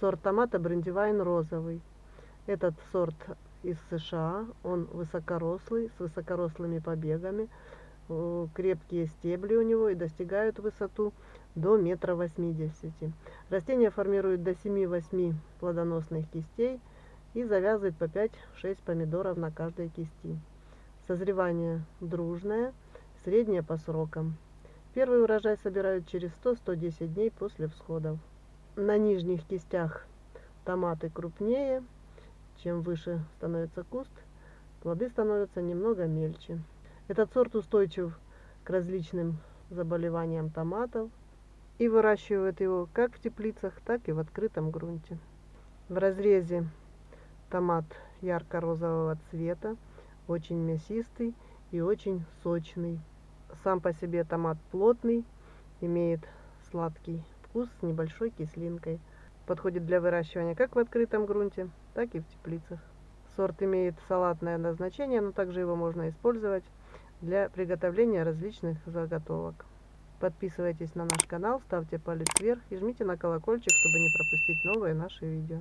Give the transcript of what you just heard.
Сорт томата брендивайн розовый. Этот сорт из США, он высокорослый, с высокорослыми побегами, э, крепкие стебли у него и достигают высоту до метра восьмидесяти. Растение формирует до 7-8 плодоносных кистей и завязывает по 5-6 помидоров на каждой кисти. Созревание дружное, среднее по срокам. Первый урожай собирают через 100-110 дней после всходов. На нижних кистях томаты крупнее, чем выше становится куст, плоды становятся немного мельче. Этот сорт устойчив к различным заболеваниям томатов и выращивают его как в теплицах, так и в открытом грунте. В разрезе томат ярко-розового цвета, очень мясистый и очень сочный. Сам по себе томат плотный, имеет сладкий вкус с небольшой кислинкой. Подходит для выращивания как в открытом грунте, так и в теплицах. Сорт имеет салатное назначение, но также его можно использовать для приготовления различных заготовок. Подписывайтесь на наш канал, ставьте палец вверх и жмите на колокольчик, чтобы не пропустить новые наши видео.